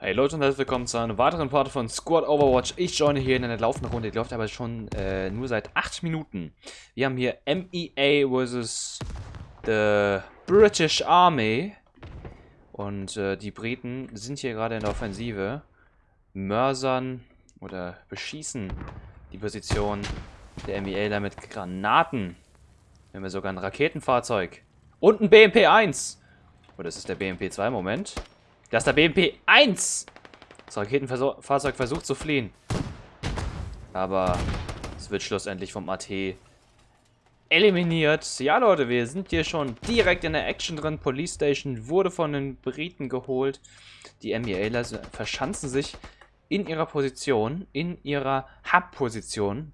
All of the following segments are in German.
Hey Leute und herzlich willkommen zu einer weiteren Part von Squad Overwatch. Ich joine hier in einer laufenden Runde, die läuft aber schon äh, nur seit 8 Minuten. Wir haben hier MEA vs. The British Army. Und äh, die Briten sind hier gerade in der Offensive. Mörsern oder beschießen die Position der MEA mit Granaten. Wir haben sogar ein Raketenfahrzeug. Und ein BMP-1. Oder ist es der BMP-2? Moment. Das ist der BMP-1. Das Raketenfahrzeug versucht zu fliehen. Aber es wird schlussendlich vom AT eliminiert. Ja, Leute, wir sind hier schon direkt in der Action drin. Police Station wurde von den Briten geholt. Die MEAler verschanzen sich in ihrer Position, in ihrer Hub-Position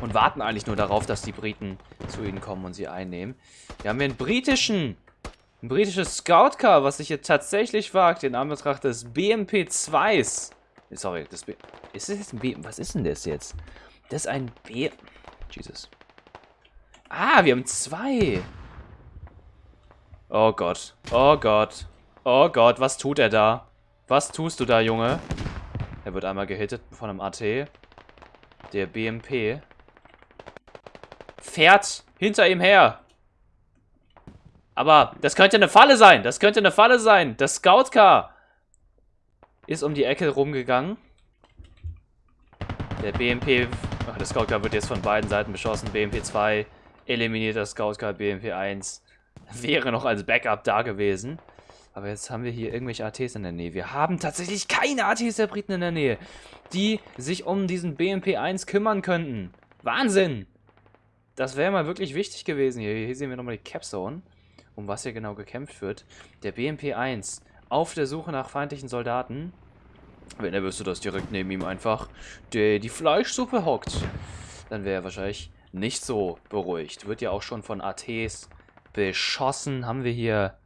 und warten eigentlich nur darauf, dass die Briten zu ihnen kommen und sie einnehmen. Wir haben hier einen britischen ein britisches Scout-Car, was sich hier tatsächlich wagt, in Anbetracht des BMP-2s. Sorry, das B ist das jetzt ein B... Was ist denn das jetzt? Das ist ein B... Jesus. Ah, wir haben zwei. Oh Gott. Oh Gott. Oh Gott, was tut er da? Was tust du da, Junge? Er wird einmal gehittet von einem AT. Der BMP fährt hinter ihm her. Aber das könnte eine Falle sein. Das könnte eine Falle sein. Das Scout-Car ist um die Ecke rumgegangen. Der BMP... Ach, das Scout-Car wird jetzt von beiden Seiten beschossen. BMP 2 eliminiert das Scout-Car. BMP 1 wäre noch als Backup da gewesen. Aber jetzt haben wir hier irgendwelche ATs in der Nähe. Wir haben tatsächlich keine ATs der Briten in der Nähe, die sich um diesen BMP 1 kümmern könnten. Wahnsinn! Das wäre mal wirklich wichtig gewesen hier. Hier sehen wir nochmal die Capzone um was hier genau gekämpft wird. Der BMP-1 auf der Suche nach feindlichen Soldaten. Wenn er wüsste, dass direkt neben ihm einfach der, die Fleischsuppe hockt, dann wäre er wahrscheinlich nicht so beruhigt. Wird ja auch schon von ATs beschossen. Haben wir hier...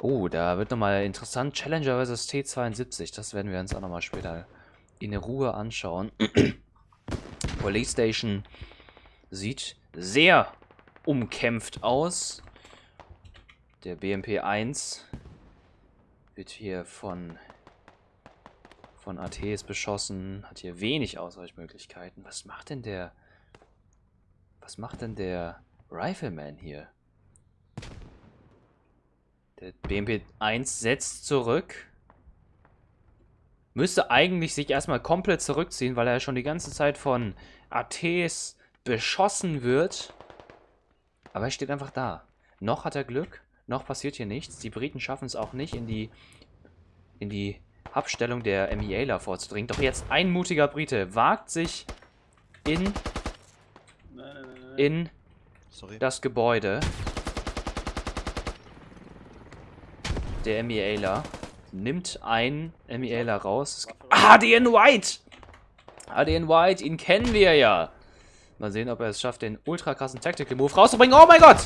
Oh, da wird nochmal interessant. Challenger vs. T-72. Das werden wir uns auch nochmal später in Ruhe anschauen. Police Station sieht sehr umkämpft aus. Der BMP-1 wird hier von, von ATs beschossen, hat hier wenig Ausweichmöglichkeiten. Was macht denn der... Was macht denn der Rifleman hier? Der BMP-1 setzt zurück. Müsste eigentlich sich erstmal komplett zurückziehen, weil er schon die ganze Zeit von ATs beschossen wird. Aber er steht einfach da. Noch hat er Glück, noch passiert hier nichts. Die Briten schaffen es auch nicht, in die, in die Abstellung der MEAler vorzudringen. Doch jetzt ein mutiger Brite wagt sich in, in das Gebäude der MEAler. Nimmt ein MEAler raus. ADN White! ADN White, ihn kennen wir ja. Mal sehen, ob er es schafft, den ultra krassen Tactical Move rauszubringen. Oh mein Gott!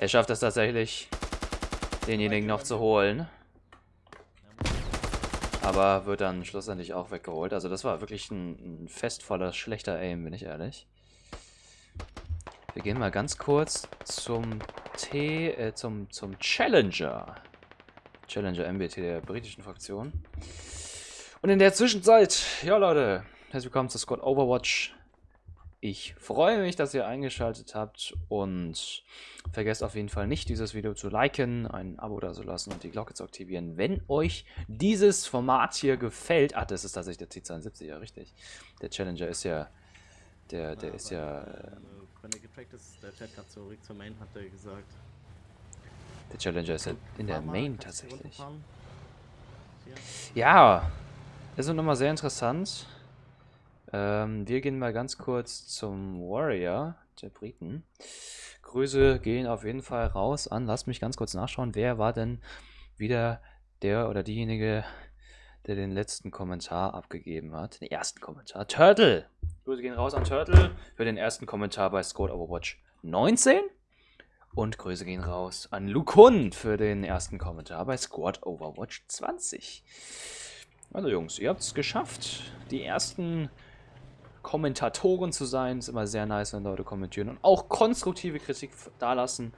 Er schafft es tatsächlich, denjenigen noch zu holen. Aber wird dann schlussendlich auch weggeholt. Also das war wirklich ein, ein festvoller, schlechter Aim, bin ich ehrlich. Wir gehen mal ganz kurz zum T, äh, zum, zum Challenger. Challenger MBT der britischen Fraktion. Und in der Zwischenzeit, ja Leute, herzlich willkommen zu Squad Overwatch. Ich freue mich, dass ihr eingeschaltet habt und vergesst auf jeden Fall nicht, dieses Video zu liken, ein Abo da zu lassen und die Glocke zu aktivieren, wenn euch dieses Format hier gefällt. Ach, das ist tatsächlich der T72, ja richtig. Der Challenger ist ja, der, der ja, ist ja... Äh, der Chat hat zurück zur Main, hat er gesagt. Der Challenger ist ja in der Main tatsächlich. Ja, das ist nochmal sehr interessant. Ähm, wir gehen mal ganz kurz zum Warrior der Briten. Grüße gehen auf jeden Fall raus an. Lasst mich ganz kurz nachschauen. Wer war denn wieder der oder diejenige, der den letzten Kommentar abgegeben hat? Den ersten Kommentar. Turtle! Grüße gehen raus an Turtle für den ersten Kommentar bei Squad Overwatch 19. Und Grüße gehen raus an Lukun für den ersten Kommentar bei Squad Overwatch 20. Also Jungs, ihr habt es geschafft. Die ersten Kommentatoren zu sein. Ist immer sehr nice, wenn Leute kommentieren und auch konstruktive Kritik dalassen.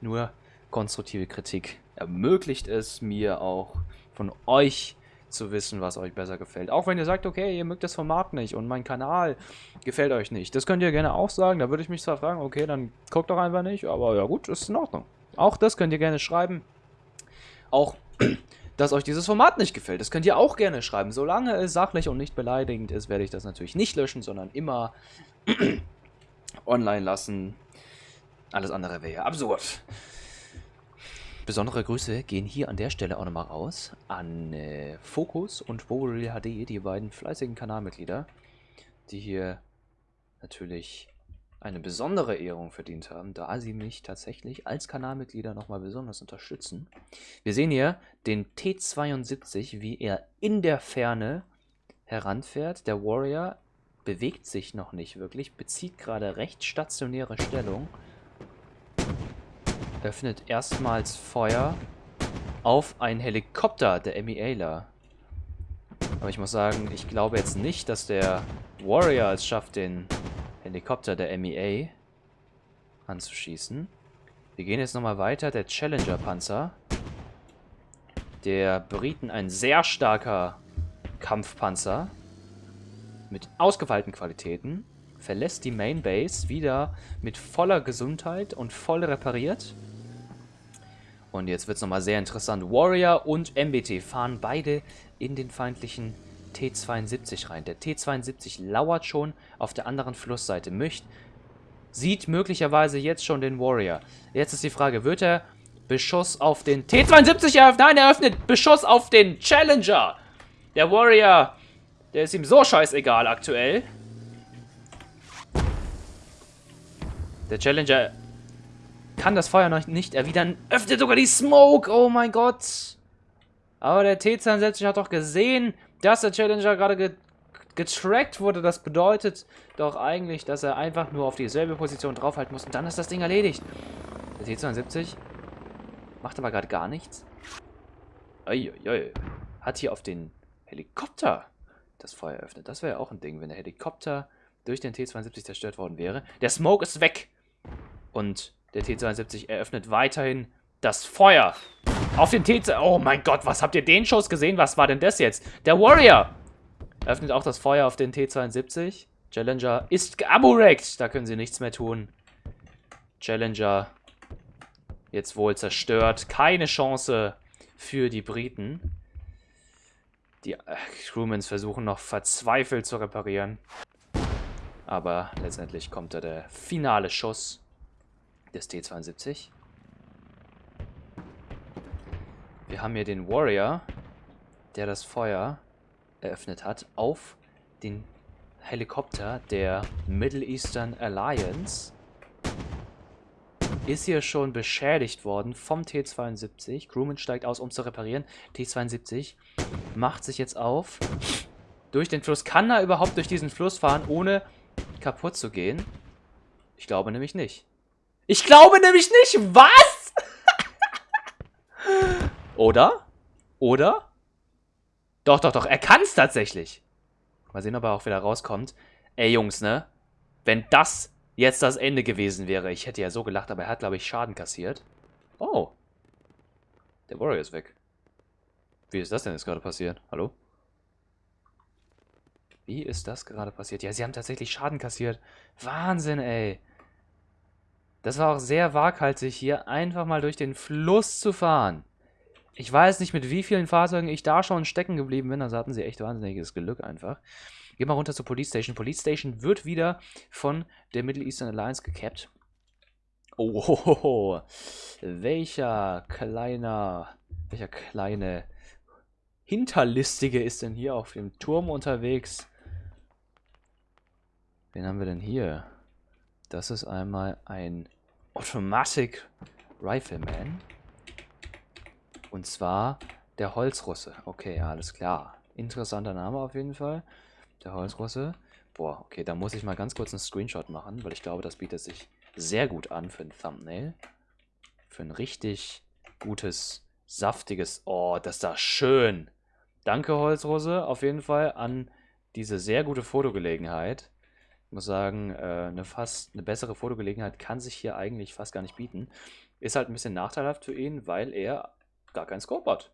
Nur konstruktive Kritik ermöglicht es mir auch von euch zu wissen, was euch besser gefällt. Auch wenn ihr sagt, okay, ihr mögt das Format nicht und mein Kanal gefällt euch nicht. Das könnt ihr gerne auch sagen. Da würde ich mich zwar fragen, okay, dann guckt doch einfach nicht. Aber ja gut, ist in Ordnung. Auch das könnt ihr gerne schreiben. Auch, dass euch dieses Format nicht gefällt. Das könnt ihr auch gerne schreiben. Solange es sachlich und nicht beleidigend ist, werde ich das natürlich nicht löschen, sondern immer online lassen. Alles andere wäre ja absurd. Besondere Grüße gehen hier an der Stelle auch nochmal raus an äh, Focus und Boreal HD, die beiden fleißigen Kanalmitglieder, die hier natürlich eine besondere Ehrung verdient haben, da sie mich tatsächlich als Kanalmitglieder nochmal besonders unterstützen. Wir sehen hier den T72, wie er in der Ferne heranfährt. Der Warrior bewegt sich noch nicht wirklich, bezieht gerade recht stationäre Stellung öffnet erstmals Feuer auf einen Helikopter der Emiela. Aber ich muss sagen, ich glaube jetzt nicht, dass der Warrior es schafft, den Helikopter der MEA anzuschießen. Wir gehen jetzt nochmal weiter. Der Challenger-Panzer. Der Briten ein sehr starker Kampfpanzer. Mit ausgefeilten Qualitäten. Verlässt die Main Base wieder mit voller Gesundheit und voll repariert. Und jetzt wird es nochmal sehr interessant. Warrior und MBT fahren beide in den feindlichen T-72 rein. Der T-72 lauert schon auf der anderen Flussseite. Möcht, sieht möglicherweise jetzt schon den Warrior. Jetzt ist die Frage, wird er Beschuss auf den T-72 eröffnen? Nein, er öffnet Beschuss auf den Challenger. Der Warrior, der ist ihm so scheißegal aktuell. Der Challenger kann das Feuer noch nicht erwidern. Öffnet sogar die Smoke. Oh mein Gott. Aber der T-72 hat doch gesehen, dass der Challenger gerade ge getrackt wurde. Das bedeutet doch eigentlich, dass er einfach nur auf dieselbe Position draufhalten muss. Und dann ist das Ding erledigt. Der T-72 macht aber gerade gar nichts. Uiuiui. Hat hier auf den Helikopter das Feuer eröffnet. Das wäre ja auch ein Ding, wenn der Helikopter durch den T-72 zerstört worden wäre. Der Smoke ist weg. Und der T-72 eröffnet weiterhin das Feuer auf den T... Oh mein Gott, was habt ihr den Schuss gesehen? Was war denn das jetzt? Der Warrior eröffnet auch das Feuer auf den T-72. Challenger ist geaburekt. Da können sie nichts mehr tun. Challenger jetzt wohl zerstört. Keine Chance für die Briten. Die äh, Crewmans versuchen noch verzweifelt zu reparieren. Aber letztendlich kommt da der finale Schuss des T-72. Wir haben hier den Warrior, der das Feuer eröffnet hat auf den Helikopter der Middle Eastern Alliance. Ist hier schon beschädigt worden vom T-72. Crewman steigt aus, um zu reparieren. T-72 macht sich jetzt auf durch den Fluss. Kann er überhaupt durch diesen Fluss fahren, ohne kaputt zu gehen? Ich glaube nämlich nicht. Ich glaube nämlich nicht. Was? Oder? Oder? Doch, doch, doch. Er kann es tatsächlich. Mal sehen, ob er auch wieder rauskommt. Ey, Jungs, ne? Wenn das jetzt das Ende gewesen wäre. Ich hätte ja so gelacht, aber er hat, glaube ich, Schaden kassiert. Oh. Der Warrior ist weg. Wie ist das denn jetzt gerade passiert? Hallo? Wie ist das gerade passiert? Ja, sie haben tatsächlich Schaden kassiert. Wahnsinn, ey. Das war auch sehr waghalsig hier, einfach mal durch den Fluss zu fahren. Ich weiß nicht, mit wie vielen Fahrzeugen ich da schon stecken geblieben bin. Also hatten sie echt wahnsinniges Glück einfach. Gehen wir runter zur Police Station. Police Station wird wieder von der Middle Eastern Alliance gecapped. Oh, welcher kleiner, welcher kleine Hinterlistige ist denn hier auf dem Turm unterwegs? Wen haben wir denn hier? Das ist einmal ein Automatic Rifleman. Und zwar der Holzrusse. Okay, alles klar. Interessanter Name auf jeden Fall. Der Holzrusse. Boah, okay, da muss ich mal ganz kurz einen Screenshot machen, weil ich glaube, das bietet sich sehr gut an für ein Thumbnail. Für ein richtig gutes, saftiges... Oh, das ist da schön. Danke, Holzrusse, auf jeden Fall an diese sehr gute Fotogelegenheit. Ich muss sagen, äh, eine fast eine bessere Fotogelegenheit kann sich hier eigentlich fast gar nicht bieten. Ist halt ein bisschen nachteilhaft für ihn, weil er gar kein Scope hat.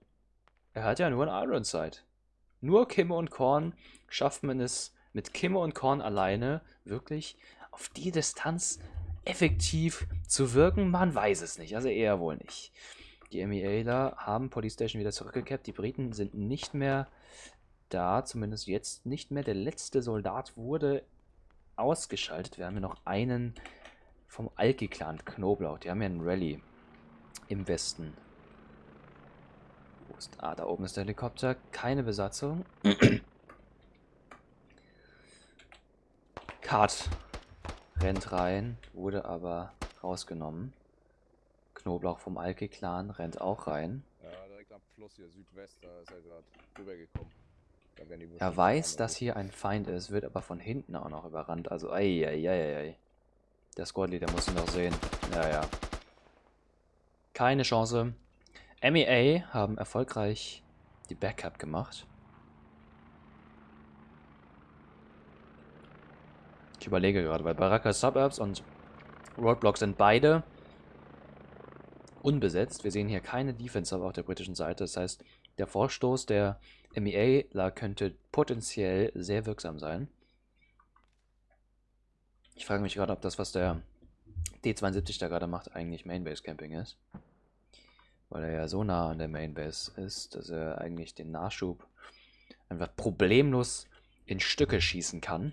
Er hat ja nur ein Iron Sight. Nur Kimme und Korn schafft man es mit Kimme und Korn alleine wirklich auf die Distanz effektiv zu wirken? Man weiß es nicht, also eher wohl nicht. Die MEAler haben Police Station wieder zurückgekehrt. Die Briten sind nicht mehr da, zumindest jetzt nicht mehr. Der letzte Soldat wurde ausgeschaltet. Wir haben hier noch einen vom Alki-Clan, Knoblauch. Die haben ja einen Rallye im Westen. Ist... Ah, da oben ist der Helikopter. Keine Besatzung. Cut. Rennt rein, wurde aber rausgenommen. Knoblauch vom Alki-Clan rennt auch rein. Ja, direkt am Fluss hier Südwest, da ist er gerade rübergekommen. Er weiß, dass hier ein Feind ist, wird aber von hinten auch noch überrannt. Also, ei, ei, ei, ei. Der Squad Leader muss ihn noch sehen. Ja, ja. Keine Chance. MEA haben erfolgreich die Backup gemacht. Ich überlege gerade, weil Baraka Suburbs und Roadblock sind beide unbesetzt. Wir sehen hier keine Defense auf der britischen Seite. Das heißt, der Vorstoß der MEA könnte potenziell sehr wirksam sein. Ich frage mich gerade, ob das, was der D72 da gerade macht, eigentlich Mainbase Camping ist. Weil er ja so nah an der Mainbase ist, dass er eigentlich den Nachschub einfach problemlos in Stücke schießen kann.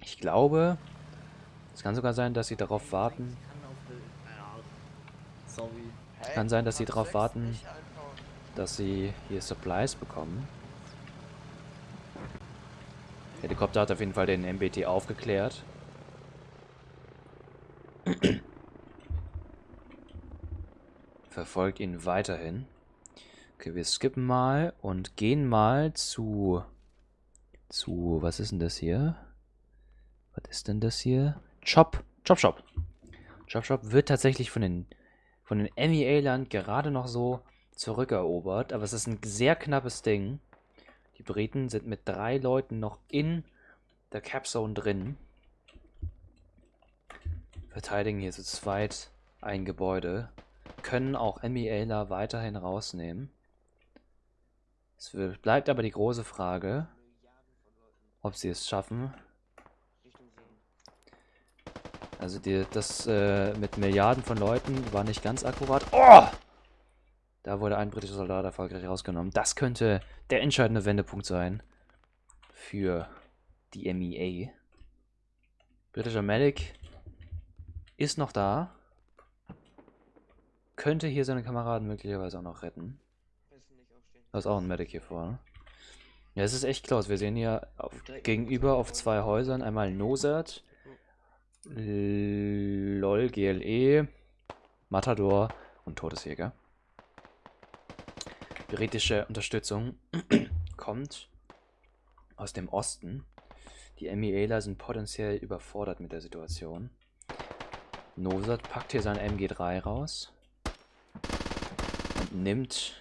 Ich glaube, es kann sogar sein, dass sie darauf warten. Hä? Kann sein, dass sie darauf warten, dass sie hier Supplies bekommen. Helikopter hat auf jeden Fall den MBT aufgeklärt. Verfolgt ihn weiterhin. Okay, wir skippen mal und gehen mal zu... Zu... Was ist denn das hier? Was ist denn das hier? Chop. Chop Shop. Chop Shop wird tatsächlich von den von den MEA-Land gerade noch so zurückerobert, aber es ist ein sehr knappes Ding. Die Briten sind mit drei Leuten noch in der Capzone drin. Verteidigen hier zu zweit ein Gebäude. Können auch MEAler weiterhin rausnehmen. Es bleibt aber die große Frage, ob sie es schaffen. Also die, das äh, mit Milliarden von Leuten war nicht ganz akkurat. Oh! Da wurde ein britischer Soldat erfolgreich rausgenommen. Das könnte der entscheidende Wendepunkt sein für die MEA. Britischer Medic ist noch da. Könnte hier seine Kameraden möglicherweise auch noch retten. Da ist auch ein Medic hier vorne. Ja, es ist echt close. Wir sehen hier auf, gegenüber auf zwei Häusern einmal Nosert, LOL, GLE, Matador und Todesjäger. Britische Unterstützung kommt aus dem Osten. Die MEAler sind potenziell überfordert mit der Situation. Nosat packt hier sein MG3 raus und nimmt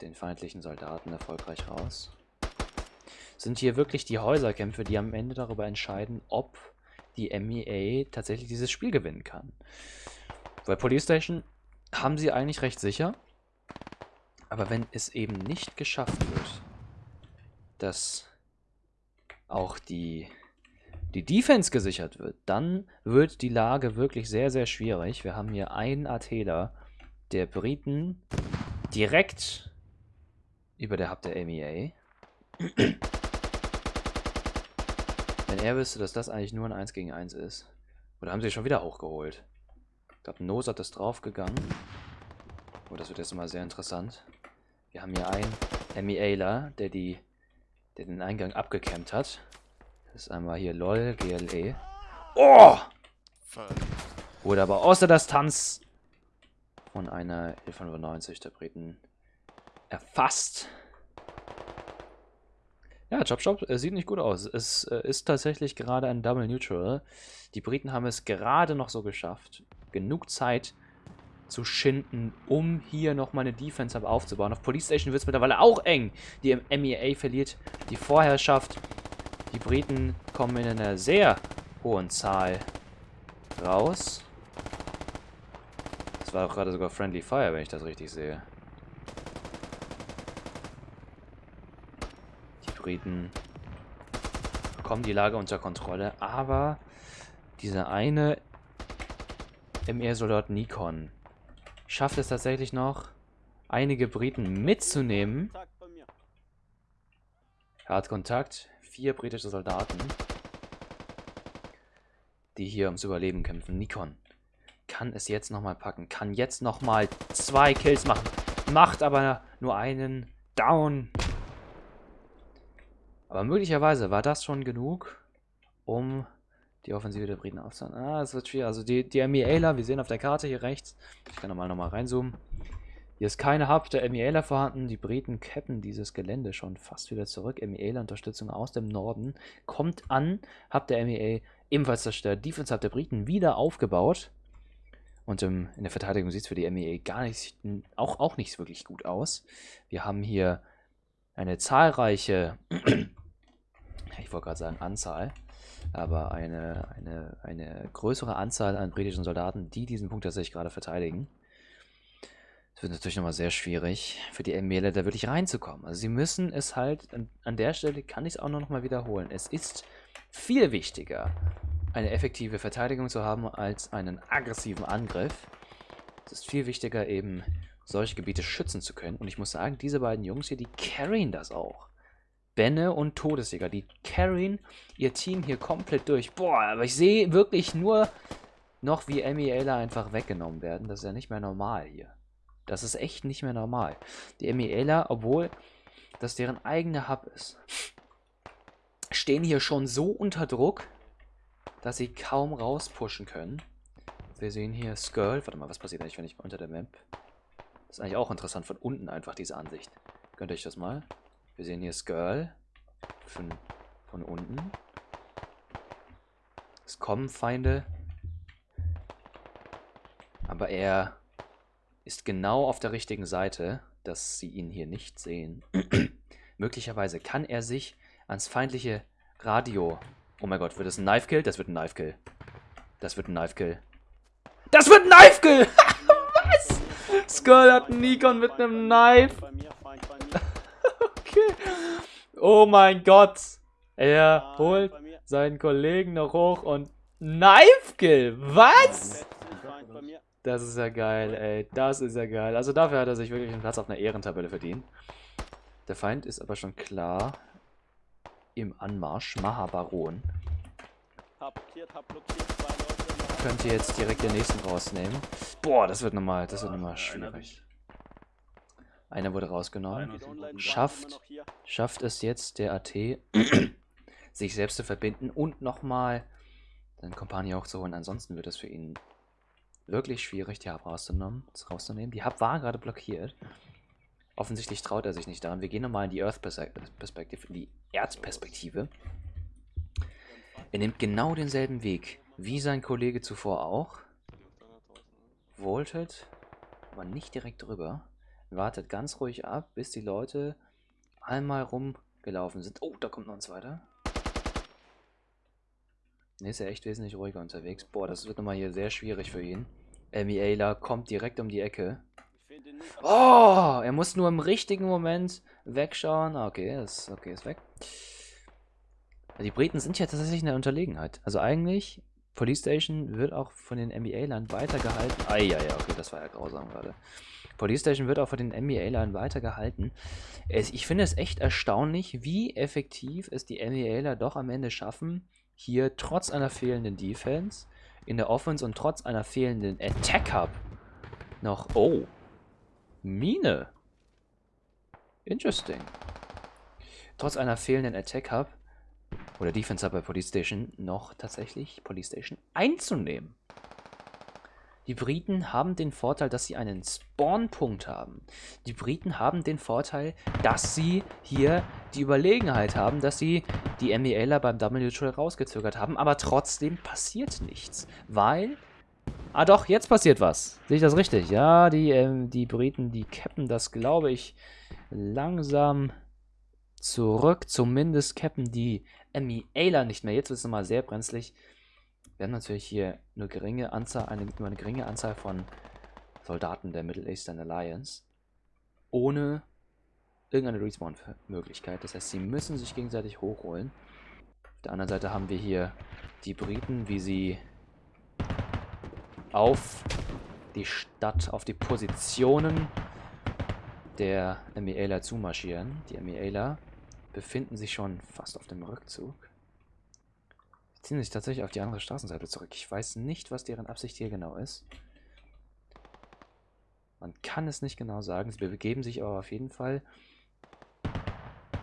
den feindlichen Soldaten erfolgreich raus. Sind hier wirklich die Häuserkämpfe, die am Ende darüber entscheiden, ob die MEA tatsächlich dieses Spiel gewinnen kann. Bei Police Station haben sie eigentlich recht sicher. Aber wenn es eben nicht geschafft wird, dass auch die, die Defense gesichert wird, dann wird die Lage wirklich sehr, sehr schwierig. Wir haben hier einen Atela der Briten direkt über der Hub der MEA. Wenn er wüsste, dass das eigentlich nur ein 1 gegen 1 ist. Oder haben sie schon wieder hochgeholt? Ich glaube, Nosat ist draufgegangen. Oh, das wird jetzt mal sehr interessant. Wir haben hier einen MEAler, der, die, der den Eingang abgecampt hat. Das ist einmal hier LOL, GLE. Oh! Wurde aber außer Distanz von einer 1195 der Briten erfasst. Ja, Chop Chop äh, sieht nicht gut aus. Es äh, ist tatsächlich gerade ein Double Neutral. Die Briten haben es gerade noch so geschafft, genug Zeit zu schinden, um hier nochmal eine Defense aufzubauen. Auf Police Station wird es mittlerweile auch eng. Die MEA verliert die Vorherrschaft. Die Briten kommen in eine sehr hohen Zahl raus. Das war auch gerade sogar Friendly Fire, wenn ich das richtig sehe. Die Briten bekommen die Lage unter Kontrolle, aber dieser eine MR-Soldat Nikon schafft es tatsächlich noch, einige Briten mitzunehmen. Er hat Kontakt, vier britische Soldaten, die hier ums Überleben kämpfen. Nikon kann es jetzt nochmal packen, kann jetzt nochmal zwei Kills machen, macht aber nur einen Down. Aber möglicherweise war das schon genug, um die Offensive der Briten aufzuhalten. Ah, es wird schwierig. Also die, die Armee Ayla, wir sehen auf der Karte hier rechts, ich kann nochmal nochmal reinzoomen. Hier ist keine Hub der Ayla vorhanden. Die Briten cappen dieses Gelände schon fast wieder zurück. Armee Ayla Unterstützung aus dem Norden kommt an. Hub der MEA ebenfalls zerstört. Defense Hub der Briten wieder aufgebaut. Und ähm, in der Verteidigung sieht es für die MEA gar nicht, auch, auch nicht wirklich gut aus. Wir haben hier eine zahlreiche, ich wollte gerade sagen Anzahl, aber eine, eine, eine größere Anzahl an britischen Soldaten, die diesen Punkt tatsächlich gerade verteidigen. Wird natürlich nochmal sehr schwierig für die Emele da wirklich reinzukommen. Also sie müssen es halt, an, der Stelle kann ich es auch noch mal wiederholen. Es ist viel wichtiger, eine effektive Verteidigung zu haben, als einen aggressiven Angriff. Es ist viel wichtiger, eben solche Gebiete schützen zu können. Und ich muss sagen, diese beiden Jungs hier, die carryen das auch. Benne und Todesjäger, die carryen ihr Team hier komplett durch. Boah, aber ich sehe wirklich nur noch, wie Emiela einfach weggenommen werden. Das ist ja nicht mehr normal hier. Das ist echt nicht mehr normal. Die Emiela, obwohl das deren eigener Hub ist, stehen hier schon so unter Druck, dass sie kaum rauspushen können. Wir sehen hier Skirl. Warte mal, was passiert eigentlich, wenn ich unter der Map... Das ist eigentlich auch interessant, von unten einfach diese Ansicht. Gönnt euch das mal. Wir sehen hier Skirl. Von, von unten. Es kommen Feinde. Aber er ist genau auf der richtigen Seite, dass sie ihn hier nicht sehen. Möglicherweise kann er sich ans feindliche Radio... Oh mein Gott, wird das ein Knife-Kill? Das wird ein Knife-Kill. Das wird ein Knife-Kill. Das wird ein Knife-Kill! Was? Skull hat einen Nikon mit einem Knife. okay. Oh mein Gott. Er holt seinen Kollegen noch hoch und Knife-Kill. Was? Das ist ja geil, ey. Das ist ja geil. Also dafür hat er sich wirklich einen Platz auf einer Ehrentabelle verdient. Der Feind ist aber schon klar im Anmarsch. Mahabaron. Könnt ihr jetzt direkt den nächsten rausnehmen. Boah, das wird nochmal, das wird nochmal schwierig. Einer wurde rausgenommen. Schafft, schafft es jetzt der AT, sich selbst zu verbinden und nochmal seinen Kompanie hochzuholen. Ansonsten wird es für ihn wirklich schwierig, die Hub rauszunehmen. Die Hub war gerade blockiert. Offensichtlich traut er sich nicht daran. Wir gehen nochmal in die Earth-Perspektive, in die Erdperspektive. Er nimmt genau denselben Weg, wie sein Kollege zuvor auch. Voltet, aber nicht direkt drüber. Wartet ganz ruhig ab, bis die Leute einmal rumgelaufen sind. Oh, da kommt noch ein zweiter. Ne, ist er echt wesentlich ruhiger unterwegs. Boah, das wird nochmal hier sehr schwierig für ihn. Ayla kommt direkt um die Ecke. Oh, er muss nur im richtigen Moment wegschauen. Ah, okay, ist, okay, ist weg. Die Briten sind ja tatsächlich in der Unterlegenheit. Also eigentlich, Police Station wird auch von den NBA-Land weitergehalten. Ah, ja, ja, okay, das war ja grausam gerade. Police Station wird auch von den NBA-Land weitergehalten. ich finde es echt erstaunlich, wie effektiv es die NBA-Ler doch am Ende schaffen, hier trotz einer fehlenden Defense in der Offense und trotz einer fehlenden Attack Hub noch... Oh, Mine. Interesting. Trotz einer fehlenden Attack Hub oder Defense Hub bei Police Station noch tatsächlich Police Station einzunehmen. Die Briten haben den Vorteil, dass sie einen Spawnpunkt haben. Die Briten haben den Vorteil, dass sie hier die Überlegenheit haben, dass sie die MELer beim Double Neutral rausgezögert haben, aber trotzdem passiert nichts, weil... Ah doch, jetzt passiert was. Sehe ich das richtig? Ja, die, ähm, die Briten, die cappen das, glaube ich, langsam zurück. Zumindest cappen die MELer nicht mehr. Jetzt wird es nochmal sehr brenzlig. Wir haben natürlich hier eine geringe Anzahl, eine, nur eine geringe Anzahl von Soldaten der Middle Eastern Alliance. Ohne irgendeine Respawn-Möglichkeit. Das heißt, sie müssen sich gegenseitig hochholen. Auf der anderen Seite haben wir hier die Briten, wie sie auf die Stadt, auf die Positionen der Emiela zumarschieren. Die Emiela befinden sich schon fast auf dem Rückzug. Ziehen sich tatsächlich auf die andere Straßenseite zurück. Ich weiß nicht, was deren Absicht hier genau ist. Man kann es nicht genau sagen. Sie begeben sich aber auf jeden Fall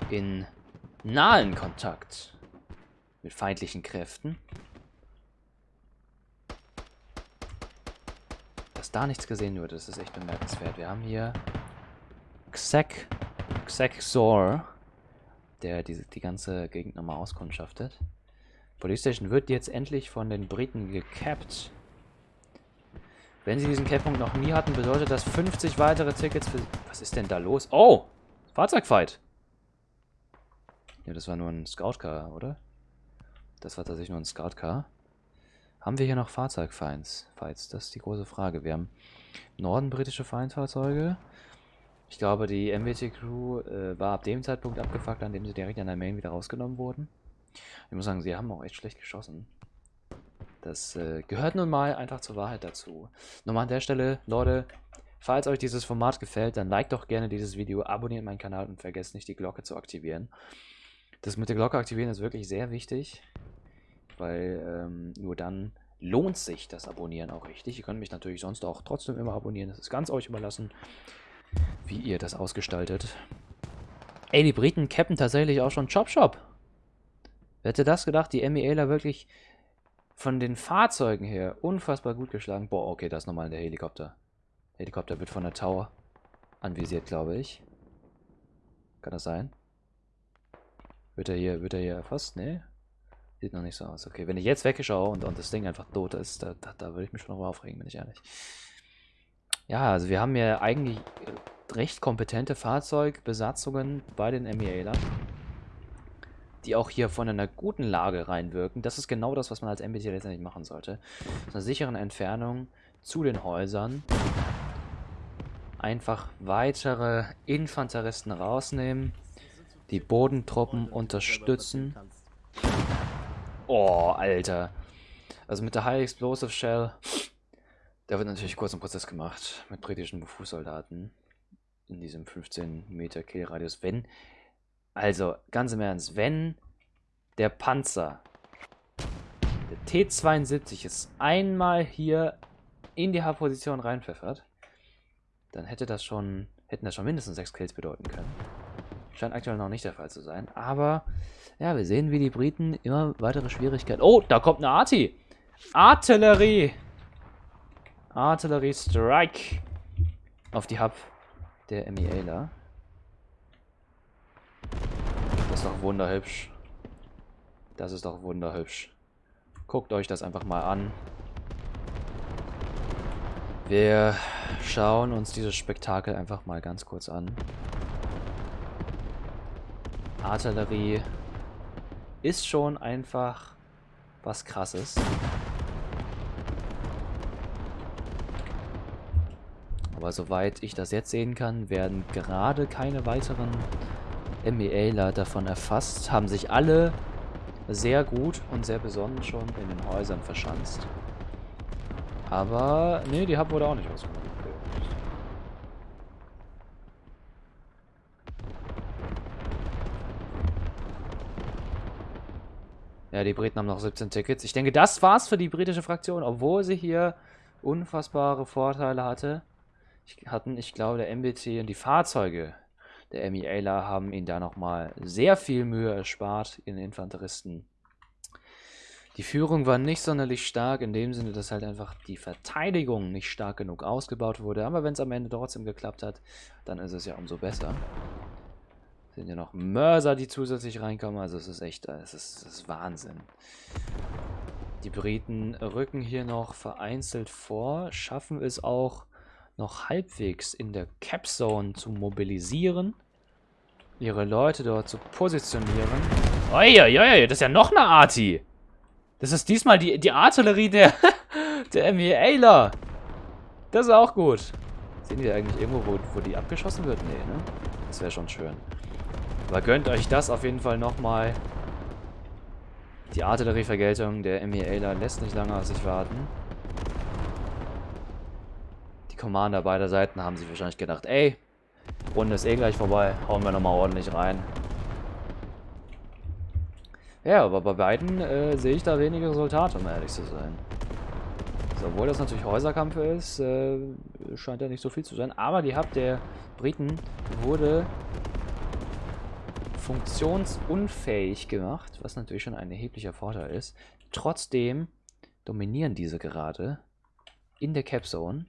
in nahen Kontakt mit feindlichen Kräften. Dass da nichts gesehen wird, das ist echt bemerkenswert. Wir haben hier Xek, Xekzor, der die, die ganze Gegend nochmal auskundschaftet. Police Station wird jetzt endlich von den Briten gekappt. Wenn sie diesen Cap-Punkt noch nie hatten, bedeutet das 50 weitere Tickets für... Was ist denn da los? Oh! Fahrzeugfight! Ja, das war nur ein Scout-Car, oder? Das war tatsächlich nur ein Scout-Car. Haben wir hier noch Fahrzeugfights? Fights, das ist die große Frage. Wir haben im Norden britische Feindfahrzeuge. Ich glaube, die MWT-Crew äh, war ab dem Zeitpunkt abgefuckt, an dem sie direkt an der Main wieder rausgenommen wurden. Ich muss sagen, sie haben auch echt schlecht geschossen. Das äh, gehört nun mal einfach zur Wahrheit dazu. Nochmal an der Stelle, Leute, falls euch dieses Format gefällt, dann liked doch gerne dieses Video, abonniert meinen Kanal und vergesst nicht, die Glocke zu aktivieren. Das mit der Glocke aktivieren ist wirklich sehr wichtig, weil ähm, nur dann lohnt sich das Abonnieren auch richtig. Ihr könnt mich natürlich sonst auch trotzdem immer abonnieren. Das ist ganz euch überlassen, wie ihr das ausgestaltet. Ey, die Briten cappen tatsächlich auch schon Chop Shop. Wer hätte das gedacht? Die MEAler wirklich von den Fahrzeugen her unfassbar gut geschlagen. Boah, okay, das ist nochmal der Helikopter. Der Helikopter wird von der Tower anvisiert, glaube ich. Kann das sein? Wird er hier, wird er hier erfasst? Nee. Sieht noch nicht so aus. Okay, wenn ich jetzt wegschaue und, und das Ding einfach tot ist, da, da, da würde ich mich schon noch aufregen, bin ich ehrlich. Ja, also wir haben ja eigentlich recht kompetente Fahrzeugbesatzungen bei den MEAlern, die auch hier von einer guten Lage reinwirken. Das ist genau das, was man als MBT letztendlich machen sollte. Aus einer sicheren Entfernung zu den Häusern einfach weitere Infanteristen rausnehmen die Bodentruppen unterstützen. Oh, Alter. Also mit der High Explosive Shell, da wird natürlich kurz ein Prozess gemacht mit britischen Fußsoldaten in diesem 15 Meter Killradius. Wenn, also ganz im Ernst, wenn der Panzer, der T-72 ist einmal hier in die H-Position reinpfeffert, dann hätte das schon, hätten das schon mindestens sechs Kills bedeuten können. Scheint aktuell noch nicht der Fall zu sein. Aber, ja, wir sehen, wie die Briten immer weitere Schwierigkeiten... Oh, da kommt eine Arti! Artillerie! Artillerie Strike! Auf die Hub der MEAler. Das ist doch wunderhübsch. Das ist doch wunderhübsch. Guckt euch das einfach mal an. Wir schauen uns dieses Spektakel einfach mal ganz kurz an. Artillerie ist schon einfach was krasses. Aber soweit ich das jetzt sehen kann, werden gerade keine weiteren MEAler davon erfasst, haben sich alle sehr gut und sehr besonnen schon in den Häusern verschanzt. Aber, nee, die Hub wurde auch nicht ausgenommen. Ja, die Briten haben noch 17 Tickets. Ich denke, das war's für die britische Fraktion, obwohl sie hier unfassbare Vorteile hatte. Ich, hatten, ich glaube, der MBT und die Fahrzeuge der MEAler haben ihnen da nochmal sehr viel Mühe erspart, ihren Infanteristen. Die Führung war nicht sonderlich stark, in dem Sinne, dass halt einfach die Verteidigung nicht stark genug ausgebaut wurde. Aber wenn es am Ende trotzdem geklappt hat, dann ist es ja umso besser sind ja noch Mörser, die zusätzlich reinkommen. Also es ist echt, es ist, es ist Wahnsinn. Die Briten rücken hier noch vereinzelt vor, schaffen es auch noch halbwegs in der Cap Zone zu mobilisieren, ihre Leute dort zu positionieren. Uiuiui, das ist ja noch eine Arti. Das ist diesmal die, die Artillerie der, der MEAler. Das ist auch gut. Sehen die eigentlich irgendwo, wo, wo die abgeschossen wird? Nee, ne? Das wäre schon schön. Aber gönnt euch das auf jeden Fall nochmal. Die Artillerievergeltung der MEAler lässt nicht lange auf sich warten. Commander beider Seiten haben sich wahrscheinlich gedacht, ey, Runde ist eh gleich vorbei, hauen wir nochmal ordentlich rein. Ja, aber bei beiden äh, sehe ich da wenige Resultate, um ehrlich zu sein. Also, obwohl das natürlich Häuserkampf ist, äh, scheint da nicht so viel zu sein. Aber die Hub der Briten wurde funktionsunfähig gemacht, was natürlich schon ein erheblicher Vorteil ist. Trotzdem dominieren diese gerade in der Capzone,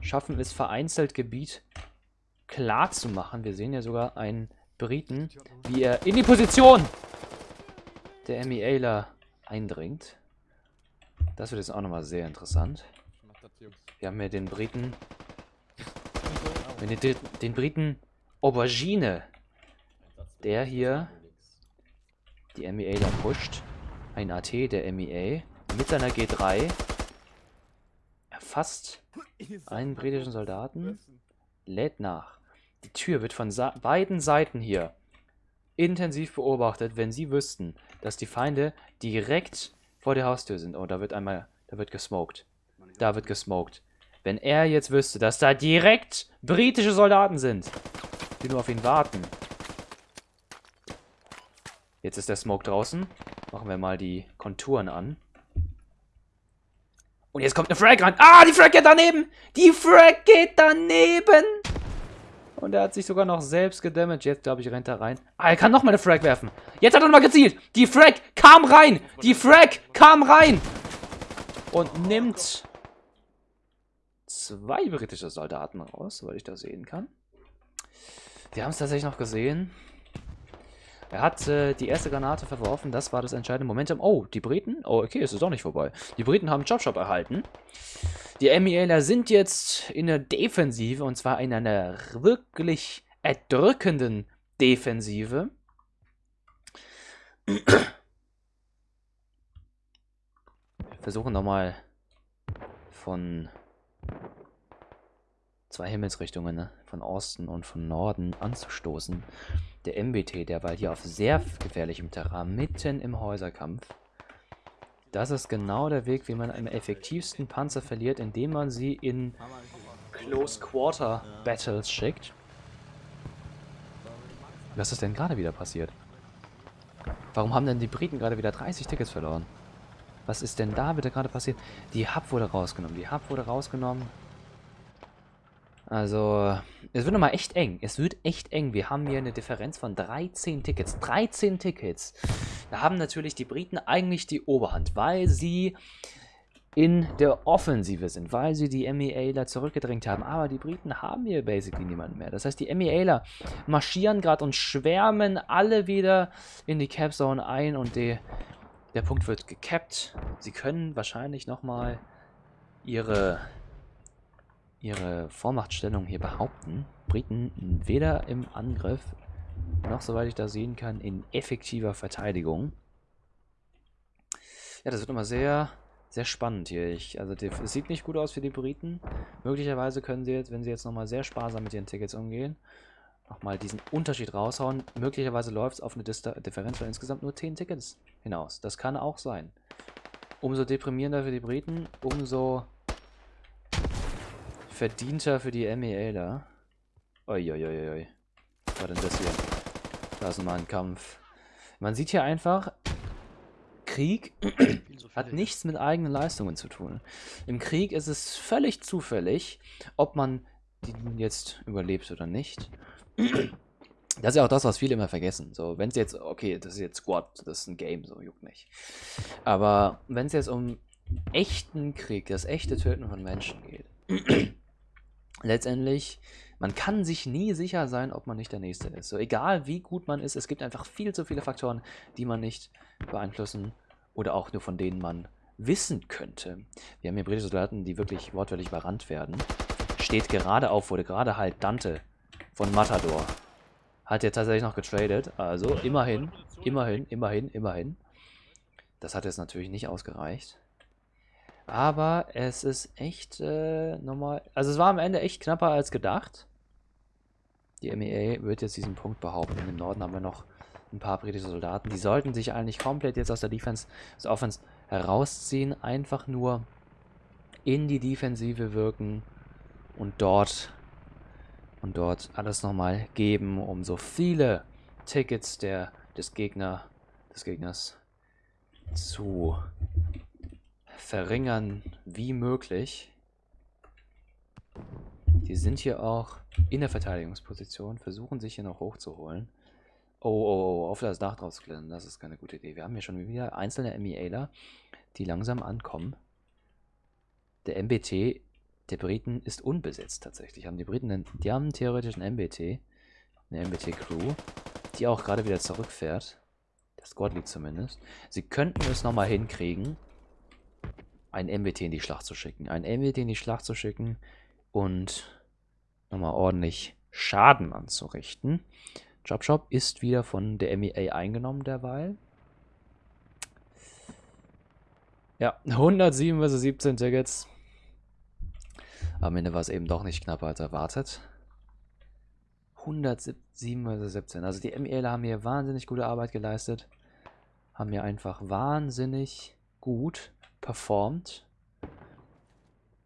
schaffen es vereinzelt Gebiet klar zu machen. Wir sehen ja sogar einen Briten, wie er in die Position der MEAler eindringt. Das wird jetzt auch nochmal sehr interessant. Wir haben hier den Briten, den, den Briten Aubergine, der hier die MEAler pusht. Ein AT der MEA mit seiner G3 erfasst einen britischen Soldaten, lädt nach. Die Tür wird von beiden Seiten hier intensiv beobachtet, wenn sie wüssten, dass die Feinde direkt vor der Haustür sind. Oh, da wird einmal, da wird gesmoked. Da wird gesmoked. Wenn er jetzt wüsste, dass da direkt britische Soldaten sind, die nur auf ihn warten. Jetzt ist der Smoke draußen. Machen wir mal die Konturen an. Und jetzt kommt eine Frag rein. Ah, die Frag geht daneben. Die Frag geht daneben. Und er hat sich sogar noch selbst gedamaged. Jetzt, glaube ich, rennt er rein. Ah, er kann noch mal eine Frag werfen. Jetzt hat er noch mal gezielt. Die Frag kam rein. Die Frag kam rein. Und nimmt zwei britische Soldaten raus, soweit ich das sehen kann. Wir haben es tatsächlich noch gesehen. Er hat äh, die erste Granate verworfen. Das war das entscheidende Momentum. Oh, die Briten? Oh, okay, es ist doch nicht vorbei. Die Briten haben Chop-Chop erhalten. Die MELer sind jetzt in der Defensive und zwar in einer wirklich erdrückenden Defensive. Wir versuchen nochmal von zwei Himmelsrichtungen, ne? von Osten und von Norden anzustoßen. Der MBT, der war hier auf sehr gefährlichem Terrain, mitten im Häuserkampf. Das ist genau der Weg, wie man am effektivsten Panzer verliert, indem man sie in Close Quarter Battles schickt. Was ist denn gerade wieder passiert? Warum haben denn die Briten gerade wieder 30 Tickets verloren? Was ist denn da wieder gerade passiert? Die Hub wurde rausgenommen. Die Hub wurde rausgenommen. Also, es wird nochmal echt eng. Es wird echt eng. Wir haben hier eine Differenz von 13 Tickets. 13 Tickets. Da haben natürlich die Briten eigentlich die Oberhand, weil sie in der Offensive sind, weil sie die MEAler zurückgedrängt haben. Aber die Briten haben hier basically niemanden mehr. Das heißt, die MEAler marschieren gerade und schwärmen alle wieder in die Capzone ein und die, der Punkt wird gecapped. Sie können wahrscheinlich nochmal ihre ihre Vormachtstellung hier behaupten. Briten weder im Angriff noch, soweit ich das sehen kann, in effektiver Verteidigung. Ja, das wird immer sehr, sehr spannend hier. Ich, also es sieht nicht gut aus für die Briten. Möglicherweise können sie jetzt, wenn sie jetzt nochmal sehr sparsam mit ihren Tickets umgehen, nochmal diesen Unterschied raushauen. Möglicherweise läuft es auf eine Dista Differenz von insgesamt nur 10 Tickets hinaus. Das kann auch sein. Umso deprimierender für die Briten, umso verdienter für die MEL da. Uiuiuiui. Was war denn das hier? Da ist mal ein Kampf. Man sieht hier einfach, Krieg hat nichts mit eigenen Leistungen zu tun. Im Krieg ist es völlig zufällig, ob man jetzt überlebt oder nicht. Das ist ja auch das, was viele immer vergessen. So, wenn es jetzt, okay, das ist jetzt Squad, das ist ein Game, so juckt nicht. Aber wenn es jetzt um echten Krieg, das echte Töten von Menschen geht, letztendlich, man kann sich nie sicher sein, ob man nicht der Nächste ist. So egal wie gut man ist, es gibt einfach viel zu viele Faktoren, die man nicht beeinflussen oder auch nur von denen man wissen könnte. Wir haben hier britische Soldaten, die wirklich wortwörtlich überrannt werden. Steht gerade auf, wurde gerade halt Dante von Matador. Hat er tatsächlich noch getradet, also immerhin, immerhin, immerhin, immerhin. Das hat jetzt natürlich nicht ausgereicht. Aber es ist echt äh, nochmal... Also es war am Ende echt knapper als gedacht. Die MEA wird jetzt diesen Punkt behaupten. Im Norden haben wir noch ein paar britische Soldaten. Die sollten sich eigentlich komplett jetzt aus der Defense, aus der Offense herausziehen. Einfach nur in die Defensive wirken und dort und dort alles nochmal geben, um so viele Tickets der, des Gegner, des Gegners zu verringern wie möglich. Die sind hier auch in der Verteidigungsposition, versuchen sich hier noch hochzuholen. Oh, oh, oh, auf das Dach drauf zu klettern, das ist keine gute Idee. Wir haben hier schon wieder einzelne MEAler, die langsam ankommen. Der MBT der Briten ist unbesetzt tatsächlich. Haben die Briten einen, die haben theoretisch einen MBT, eine MBT-Crew, die auch gerade wieder zurückfährt. Der Squad Lead zumindest. Sie könnten es nochmal hinkriegen, ein MBT in die Schlacht zu schicken. Ein MBT in die Schlacht zu schicken und nochmal ordentlich Schaden anzurichten. Jobshop ist wieder von der MEA eingenommen derweil. Ja, 107 vs 17 Tickets. Am Ende war es eben doch nicht knapper als erwartet. 107 vs 17. Also die MEL haben hier wahnsinnig gute Arbeit geleistet. Haben hier einfach wahnsinnig gut performt.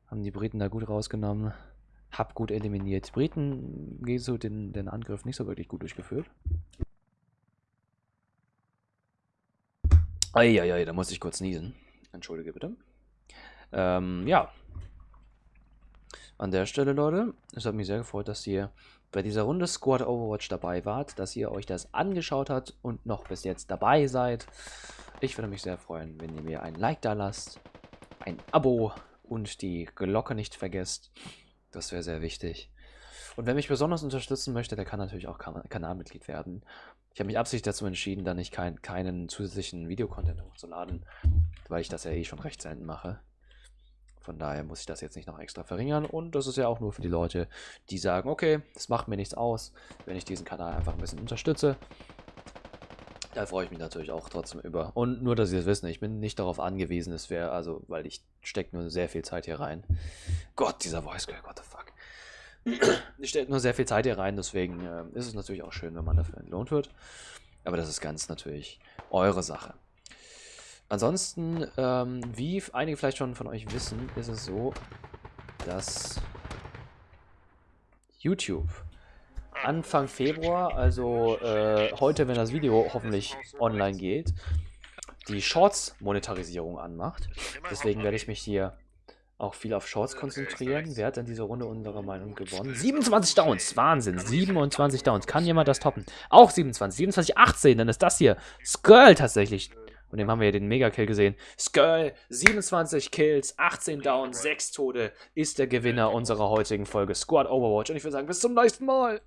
Haben die Briten da gut rausgenommen. Hab gut eliminiert. Briten gehen so den, den Angriff nicht so wirklich gut durchgeführt. Eieiei, da muss ich kurz niesen. Entschuldige bitte. Ähm, ja. An der Stelle, Leute, es hat mich sehr gefreut, dass ihr bei dieser Runde Squad Overwatch dabei wart, dass ihr euch das angeschaut habt und noch bis jetzt dabei seid. Ich würde mich sehr freuen, wenn ihr mir ein Like da lasst, ein Abo und die Glocke nicht vergesst. Das wäre sehr wichtig. Und wer mich besonders unterstützen möchte, der kann natürlich auch kan Kanalmitglied werden. Ich habe mich absichtlich dazu entschieden, da nicht kein, keinen zusätzlichen Videocontent hochzuladen, weil ich das ja eh schon recht selten mache. Von daher muss ich das jetzt nicht noch extra verringern. Und das ist ja auch nur für die Leute, die sagen, okay, es macht mir nichts aus, wenn ich diesen Kanal einfach ein bisschen unterstütze. Da freue ich mich natürlich auch trotzdem über. Und nur, dass Sie das wissen, ich bin nicht darauf angewiesen, es wäre, also, weil ich stecke nur sehr viel Zeit hier rein. Gott, dieser Voice Girl, what the fuck. ich stecke nur sehr viel Zeit hier rein, deswegen äh, ist es natürlich auch schön, wenn man dafür entlohnt wird. Aber das ist ganz natürlich eure Sache. Ansonsten, ähm, wie einige vielleicht schon von euch wissen, ist es so, dass YouTube Anfang Februar, also äh, heute, wenn das Video hoffentlich online geht, die Shorts-Monetarisierung anmacht. Deswegen werde ich mich hier auch viel auf Shorts konzentrieren. Wer hat denn diese Runde unserer Meinung gewonnen? 27 Downs, Wahnsinn, 27 Downs. Kann jemand das toppen? Auch 27, 27, 18, dann ist das hier Skirl tatsächlich. Und dem haben wir ja den Mega-Kill gesehen. Skirl, 27 Kills, 18 Downs, 6 Tode, ist der Gewinner unserer heutigen Folge Squad Overwatch. Und ich würde sagen, bis zum nächsten Mal.